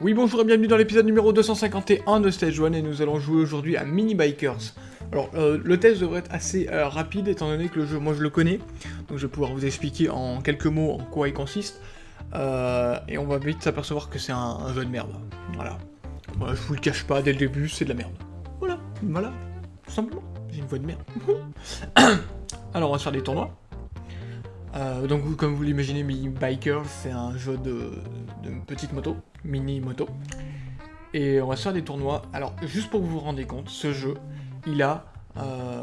Oui bonjour et bienvenue dans l'épisode numéro 251 de Stage 1 et nous allons jouer aujourd'hui à Mini Bikers. Alors euh, le test devrait être assez euh, rapide étant donné que le jeu moi je le connais, donc je vais pouvoir vous expliquer en quelques mots en quoi il consiste. Euh, et on va vite s'apercevoir que c'est un, jeu de merde. Voilà. Voilà, je vous le cache pas dès le début, c'est de la merde. Voilà, voilà, tout simplement. J'ai une voix de merde. Alors on va se faire des tournois. donc comme vous l'imaginez, Mini Bikers c'est un jeu de, petites motos mini moto. Et on va se faire des tournois. Alors, juste pour que vous vous rendiez compte, ce jeu, il a... Euh,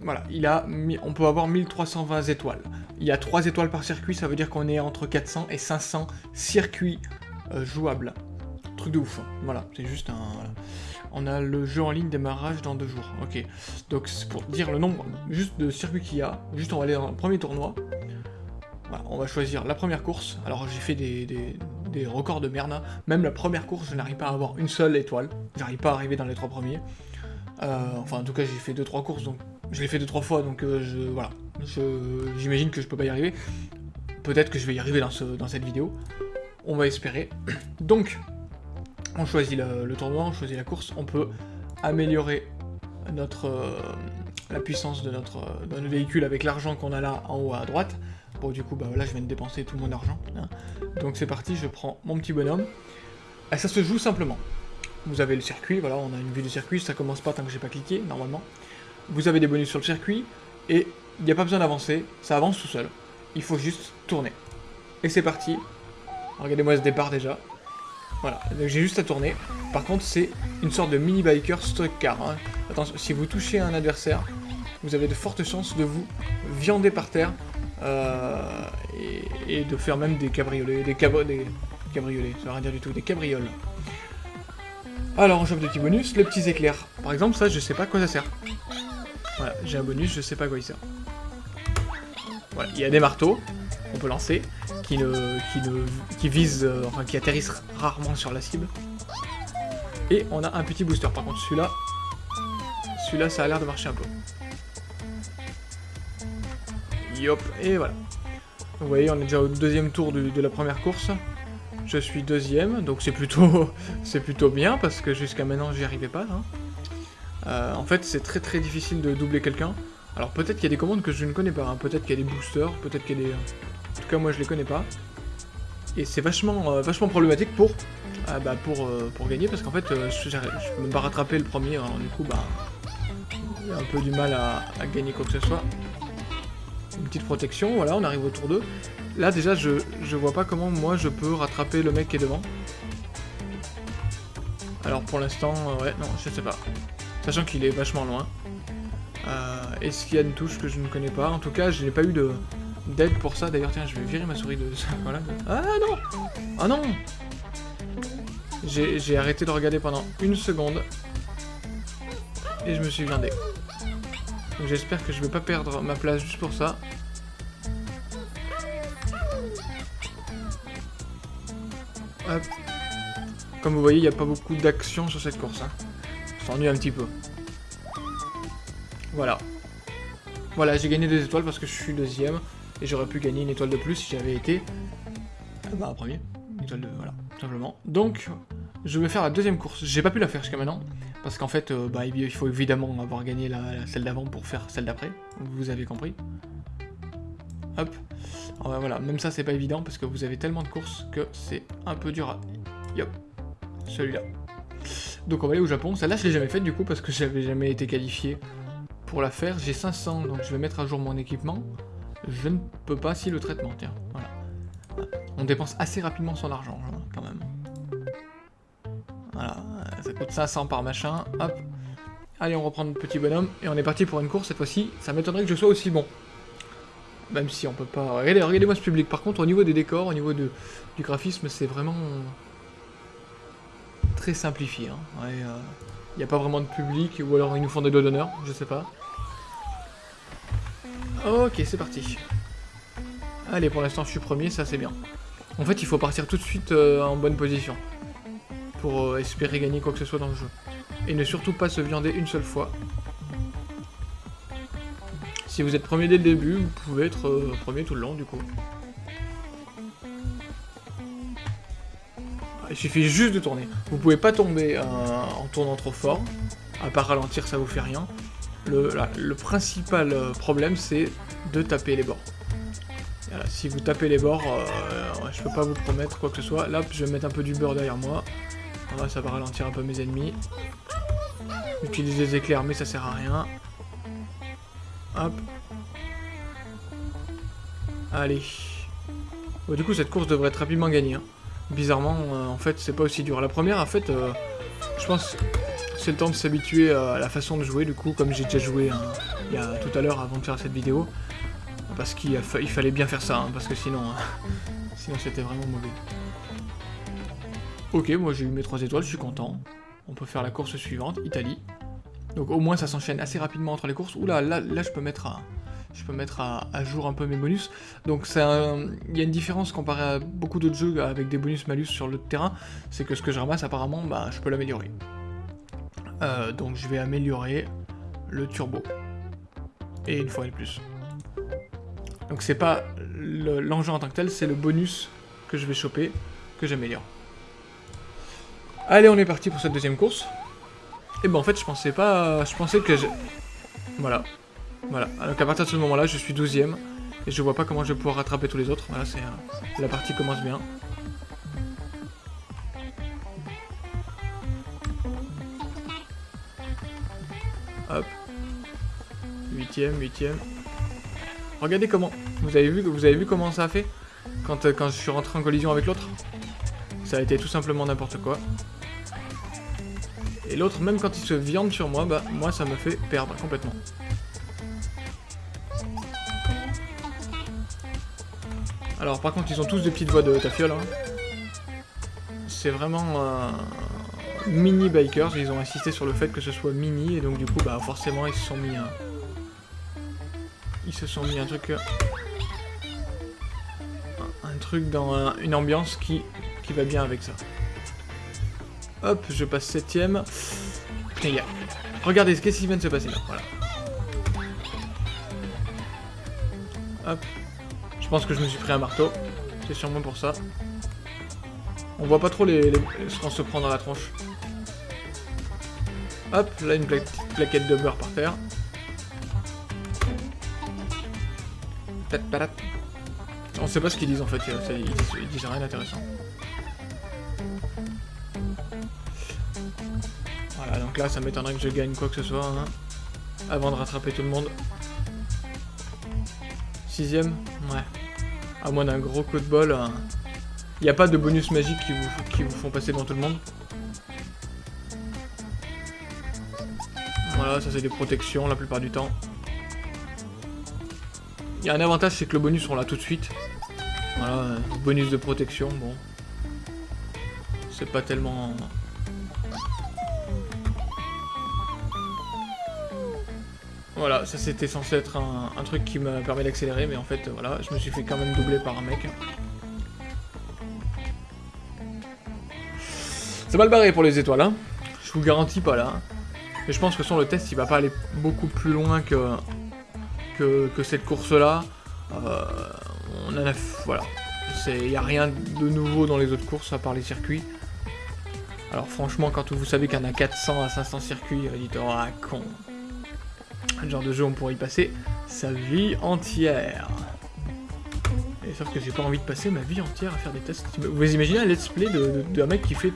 voilà, il a... On peut avoir 1320 étoiles. Il y a 3 étoiles par circuit, ça veut dire qu'on est entre 400 et 500 circuits euh, jouables. Truc de ouf. Hein. Voilà, c'est juste un... On a le jeu en ligne démarrage dans deux jours. Ok. Donc, c'est pour dire le nombre juste de circuits qu'il y a. Juste, on va aller dans le premier tournoi. Voilà, on va choisir la première course. Alors, j'ai fait des des records de merde. Même la première course, je n'arrive pas à avoir une seule étoile. J'arrive pas à arriver dans les trois premiers. Euh, enfin, en tout cas, j'ai fait 2-3 courses, donc je l'ai fait 2-3 fois, donc euh, je, voilà. J'imagine que je peux pas y arriver. Peut-être que je vais y arriver dans, ce, dans cette vidéo. On va espérer. Donc, on choisit le, tournoi, on choisit la course. On peut améliorer notre, euh, la puissance de notre, de notre véhicule avec l'argent qu'on a là en haut à droite. Bon, du coup, bah là, je viens de dépenser tout mon argent. Hein. Donc c'est parti, je prends mon petit bonhomme. Et ça se joue simplement. Vous avez le circuit, voilà, on a une vue du circuit, ça commence pas tant que j'ai pas cliqué, normalement. Vous avez des bonus sur le circuit, et il n'y a pas besoin d'avancer, ça avance tout seul. Il faut juste tourner. Et c'est parti. Regardez-moi ce départ déjà. Voilà, donc j'ai juste à tourner. Par contre, c'est une sorte de mini biker stock car. Hein. Attention, si vous touchez un adversaire, vous avez de fortes chances de vous viander par terre euh, et, de faire même des cabriolets, des, cabriolets, ça veut rien dire du tout, des cabrioles. Alors on chope des petits bonus, les petits éclairs. Par exemple, ça, je sais pas à quoi ça sert. Voilà, j'ai un bonus, je sais pas à quoi il sert. Voilà, il y a des marteaux peut lancer, qui ne, qui qui visent, euh, enfin qui atterrissent rarement sur la cible. Et on a un petit booster. Par contre, celui-là, celui-là, ça a l'air de marcher un peu. Yop, et voilà. Vous voyez, on est déjà au deuxième tour de la première course. Je suis deuxième, donc c'est plutôt, c'est plutôt bien, parce que jusqu'à maintenant, j'y arrivais pas. Hein. Euh, en fait, c'est très très difficile de doubler quelqu'un. Alors peut-être qu'il y a des commandes que je ne connais pas, hein. peut-être qu'il y a des boosters, peut-être qu'il y a des... Tout cas, moi, je les connais pas. Et c'est vachement, euh, vachement problématique pour, euh, bah, pour, pour gagner, parce qu'en fait, je, je peux même pas rattraper le premier, alors du coup, bah... A un peu du mal à, à gagner quoi que ce soit une petite protection, voilà, on arrive au tour 2. Là, déjà, je, je vois pas comment moi je peux rattraper le mec qui est devant. Alors pour l'instant, euh, ouais, non, je sais pas. Sachant qu'il est vachement loin. Euh, Est-ce qu'il y a une touche que je ne connais pas? En tout cas, je n'ai pas eu de d'aide pour ça. D'ailleurs, tiens, je vais virer ma souris de ça. Voilà. Ah non Ah non J'ai arrêté de regarder pendant une seconde. Et je me suis blindé. Donc j'espère que je vais pas perdre ma place juste pour ça. Comme vous voyez, il n'y a pas beaucoup d'action sur cette course. Hein. Ça un petit peu. Voilà. Voilà, j'ai gagné deux étoiles parce que je suis deuxième. Et j'aurais pu gagner une étoile de plus si j'avais été... Ah bah, premier. Une étoile de... Voilà, tout simplement. Donc, je vais faire la deuxième course. J'ai pas pu la faire jusqu'à maintenant. Parce qu'en fait, euh, bah, il faut évidemment avoir gagné la, celle d'avant pour faire celle d'après. Vous avez compris. Hop. Bah, voilà, même ça c'est pas évident parce que vous avez tellement de courses que c'est un peu dur à... Yop. Celui-là. Donc on va aller au Japon. Celle-là je l'ai jamais faite du coup parce que j'avais jamais été qualifié pour la faire. J'ai 500 donc je vais mettre à jour mon équipement. Je ne peux pas si le traitement, tiens. Voilà. On dépense assez rapidement son argent hein, quand même. Voilà, ça coûte 500 par machin, hop. Allez, on reprend notre petit bonhomme, et on est parti pour une course cette fois-ci. Ça m'étonnerait que je sois aussi bon. Même si on peut pas... Regardez, regardez-moi ce public. Par contre, au niveau des décors, au niveau du graphisme, c'est vraiment... Très simplifié. Il hein. n'y a pas vraiment de public, ou alors ils nous font des doigts d'honneur, je sais pas. Ok, c'est parti. Allez, pour l'instant, je suis premier, ça c'est bien. En fait, il faut partir tout de suite euh, en bonne position pour euh, espérer gagner quoi que ce soit dans le jeu. Et ne surtout pas se viander une seule fois. Si vous êtes premier dès le début, vous pouvez être euh, premier tout le long du coup. Ah, il suffit juste de tourner. Vous pouvez pas tomber en tournant trop fort. À part ralentir, ça vous fait rien. Le, principal euh, problème, c'est de taper les bords. si vous tapez les bords, je peux pas vous promettre quoi que ce soit. Là, je vais mettre un peu du beurre derrière moi. ça va ralentir un peu mes ennemis. Utiliser des éclairs, mais ça sert à rien. Hop. Allez. du coup, cette course devrait être rapidement gagnée. Hein. Bizarrement, euh, en fait, c'est pas aussi dur. La première, en fait, euh, je pense c'est le temps de s'habituer à la façon de jouer, du coup, comme j'ai déjà joué hein, il y a tout à l'heure avant de faire cette vidéo. Parce qu'il fallait bien faire ça, hein, parce que sinon, sinon c'était vraiment mauvais. Ok, moi j'ai eu mes 3 étoiles, je suis content. On peut faire la course suivante, Italie. Donc au moins ça s'enchaîne assez rapidement entre les courses. Oula, là, là je peux mettre à, je peux mettre à, jour un peu mes bonus. Donc il y a une différence comparé à beaucoup d'autres jeux avec des bonus malus sur le terrain, c'est que ce que je ramasse apparemment, bah, je peux l'améliorer. Euh, donc je vais améliorer le turbo. Et une fois de plus. Donc c'est pas l'engin en tant que tel, c'est le bonus que je vais choper, que j'améliore. Allez, on est parti pour cette deuxième course. Et ben en fait, je pensais pas... Je pensais que je... Voilà. Voilà. Donc à partir de ce moment-là, je suis 12ème. Et je vois pas comment je vais pouvoir rattraper tous les autres. Voilà, c'est... Euh, la partie commence bien. Hop. 8ème, 8ème. Regardez comment. Vous avez vu, comment ça a fait quand, euh, quand je suis rentré en collision avec l'autre? Ça a été tout simplement n'importe quoi. Et l'autre, même quand il se viande sur moi, bah moi ça me fait perdre complètement. Alors par contre ils ont tous des petites voix de tafiole. Hein. C'est vraiment euh, mini bikers, ils ont insisté sur le fait que ce soit mini et donc du coup bah forcément ils se sont mis un... Ils se sont mis un truc... Euh, un, truc dans une ambiance qui, qui va bien avec ça. Hop, je passe septième. Les gars, regardez ce qui vient de se passer là, voilà. Hop. Je pense que je me suis pris un marteau. C'est sûrement pour ça. On voit pas trop les, les, se prend dans la tronche. Hop, là une plaquette de beurre par terre. On sait pas ce qu'ils disent en fait, ils disent rien d'intéressant. donc là, ça m'étonnerait que je gagne quoi que ce soit, hein, avant de rattraper tout le monde. Sixième? Ouais. À moins d'un gros coup de bol, il hein. n'y a pas de bonus magique qui vous, qui vous font passer devant tout le monde? Ça c'est des protections la plupart du temps. Il y a un avantage, c'est que le bonus, on l'a tout de suite. Voilà, bonus de protection, bon. C'est pas tellement Voilà, ça c'était censé être un, truc qui me permet d'accélérer, mais en fait, voilà, je me suis fait quand même doubler par un mec. C'est mal barré pour les étoiles, hein. Je vous garantis pas là. Mais je pense que sur le test, il va pas aller beaucoup plus loin que, que, cette course-là. Euh. Il n'y a rien de nouveau dans les autres courses, à part les circuits. Alors franchement, quand vous savez qu'il y en a 400 à 500 circuits, vous dites « Oh, con !» Un genre de jeu, on pourrait y passer sa vie entière. Et sauf que j'ai pas envie de passer ma vie entière à faire des tests. Vous imaginez un let's play d'un mec qui fait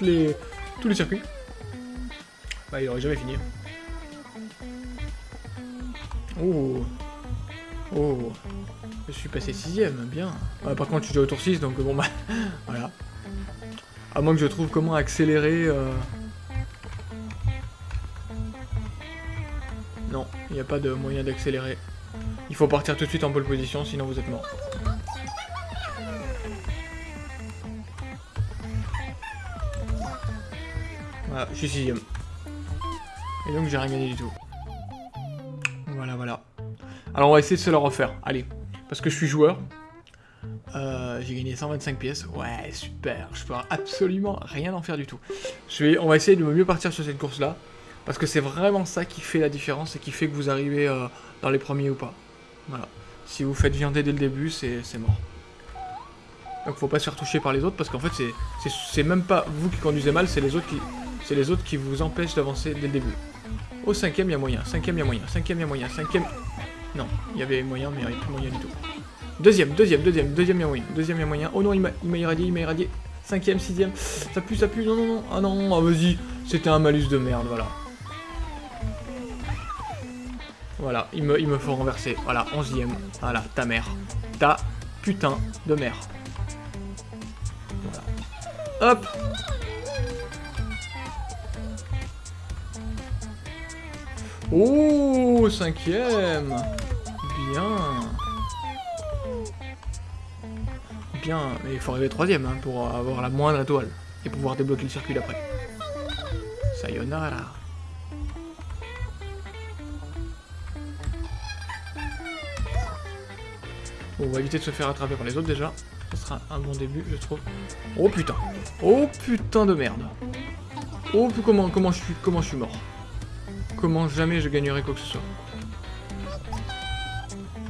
les, tous les circuits? Bah, il aurait jamais fini. Oh Oh Je suis passé sixième, bien. par contre, je suis déjà au tour 6, donc bon bah... voilà. À moins que je trouve comment accélérer... Euh, Non, il n'y a pas de moyen d'accélérer. Il faut partir tout de suite en pole position, sinon vous êtes mort. Voilà, je suis sixième. Et donc j'ai rien gagné du tout. Voilà, voilà. Alors on va essayer de se le refaire. Allez, parce que je suis joueur. Euh, j'ai gagné 125 pièces. Ouais, super. Je peux absolument rien en faire du tout. On va essayer de mieux partir sur cette course-là. Parce que c'est vraiment ça qui fait la différence et qui fait que vous arrivez euh, dans les premiers ou pas. Voilà. Si vous faites viander dès le début, c'est mort. Donc faut pas se faire toucher par les autres parce qu'en fait c'est même pas vous qui conduisez mal, c'est les autres qui c'est les autres qui vous empêchent d'avancer dès le début. Au cinquième, il y a moyen. Cinquième, il y a moyen. Cinquième, il y a moyen. Cinquième... Non, il y avait moyen, mais il n'y avait plus moyen du tout. Deuxième, deuxième, deuxième, deuxième, il y a moyen. Deuxième, il y a moyen. Oh non, il m'a irradié, il m'a irradié. Cinquième, sixième. Ça pue, ça pue. Non, non, non. Ah non, ah, vas-y. C'était un malus de merde, voilà. Voilà, il me, il me faut renverser. Voilà, onzième. Voilà, ta mère. Ta putain de mère. Voilà. Hop Oh, cinquième Bien Bien, mais il faut arriver troisième hein, pour avoir la moindre étoile et pouvoir débloquer le circuit d'après. Sayonara Bon, on va éviter de se faire attraper par les autres déjà. Ce sera un bon début, je trouve. Oh putain Oh putain de merde Oh comment, comment, je, suis, comment je suis mort Comment jamais je gagnerai quoi que ce soit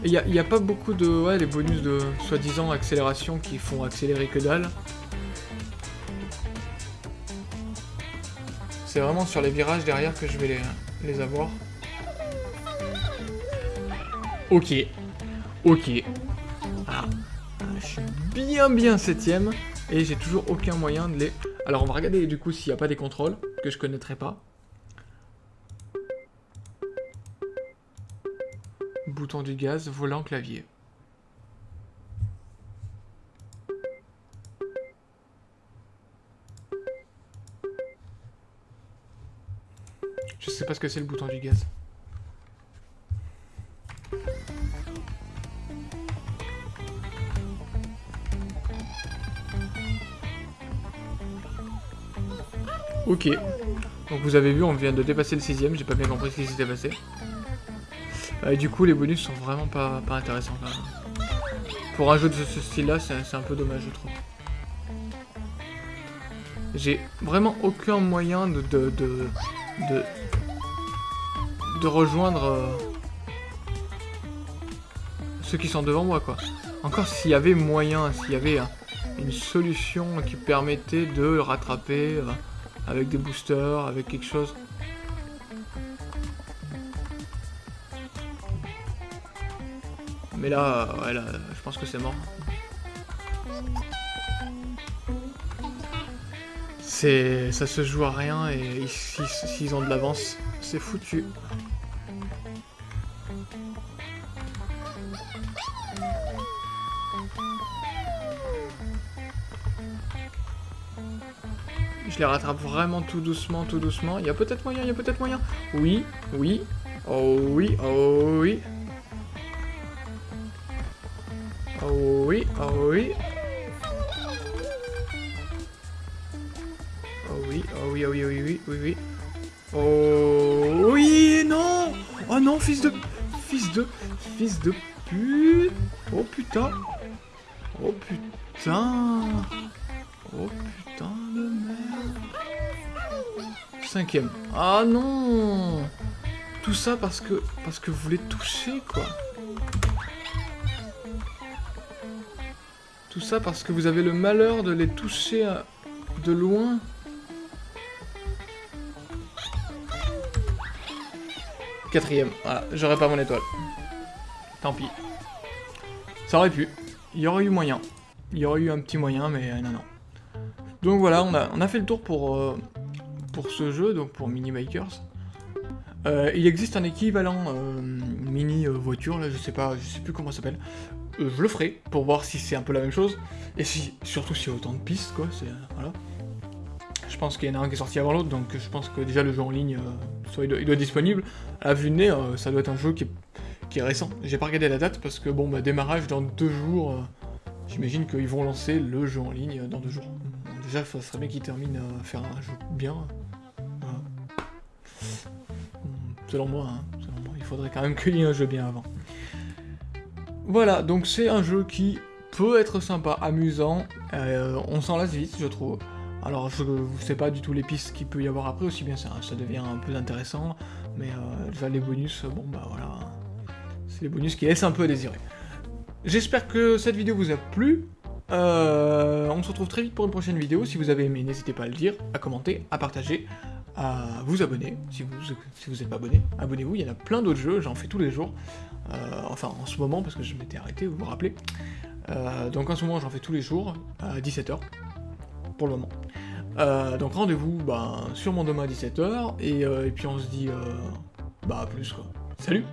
Il n'y a, y a, pas beaucoup de... Ouais, les bonus de soi-disant accélération qui font accélérer que dalle. C'est vraiment sur les virages derrière que je vais les, avoir. Ok. Ok. Ah, je suis bien bien septième et j'ai toujours aucun moyen de les... Alors on va regarder du coup s'il n'y a pas des contrôles que je connaîtrais pas. Bouton du gaz, volant, clavier. Je sais pas ce que c'est le bouton du gaz. Ok. Donc vous avez vu, on vient de dépasser le sixième, j'ai pas bien compris ce qui s'était passé. Euh, du coup, les bonus sont vraiment pas, pas intéressants quand même. Pour un jeu de ce style-là, c'est un peu dommage, je trouve. J'ai vraiment aucun moyen de... de, de, de, rejoindre... Euh, ceux qui sont devant moi, quoi. Encore s'il y avait moyen, s'il y avait une solution qui permettait de rattraper... Euh, avec des boosters, avec quelque chose. Mais là, ouais, là, je pense que c'est mort. C'est, ça se joue à rien et s'ils ont de l'avance, c'est foutu. Je les rattrape vraiment tout doucement, tout doucement. Il y a peut-être moyen, il y a peut-être moyen. Oui, oui. Oh oui, oh oui. Oui, oh oui. Oh oui, oh oui, oh oui, oui, oui, oui, oui. Oh oui, non Oh non, fils de... Fils de... Fils de pute Oh putain Oh putain Oh putain de merde. Cinquième. Ah non Tout ça parce que parce que vous les touchez quoi. Tout ça parce que vous avez le malheur de les toucher de loin. Quatrième. J'aurais pas mon étoile. Tant pis. Ça aurait pu. Il y aurait eu moyen. Il y aurait eu un petit moyen, mais euh, non, non. Donc voilà, on a, fait le tour pour, euh, pour ce jeu, donc pour Mini Bikers. Euh, il existe un équivalent euh, mini voiture, là, je sais pas, je sais plus comment ça s'appelle. Je le ferai pour voir si c'est un peu la même chose et si surtout s'il y a autant de pistes quoi. C'est voilà. Je pense qu'il y en a un qui est sorti avant l'autre, donc je pense que déjà le jeu en ligne, soit il doit, être disponible. À vue de nez, ça doit être un jeu qui est, qui est récent. J'ai pas regardé la date parce que bon, bah, démarrage dans deux jours. J'imagine qu'ils vont lancer le jeu en ligne dans deux jours déjà, ça serait bien qu'il termine à faire un jeu bien. Selon moi, hein, selon moi, il faudrait quand même qu'il y ait un jeu bien avant. Voilà, donc c'est un jeu qui peut être sympa, amusant, on s'en lasse vite, je trouve. Alors, je ne sais pas du tout les pistes qu'il peut y avoir après, aussi bien ça, ça devient un peu intéressant, mais déjà les bonus, bon bah voilà, c'est les bonus qui laissent un peu à désirer. J'espère que cette vidéo vous a plu, euh, on se retrouve très vite pour une prochaine vidéo. Si vous avez aimé, n'hésitez pas à le dire, à commenter, à partager, à vous abonner. Si vous n'êtes pas abonné, abonnez-vous. Il y en a plein d'autres jeux, j'en fais tous les jours. Euh, enfin, en ce moment, parce que je m'étais arrêté, vous vous rappelez. Euh, donc en ce moment, j'en fais tous les jours, à 17h, pour le moment. donc rendez-vous ben, sur mon demain à 17h, et, et, puis on se dit bah à plus quoi. Salut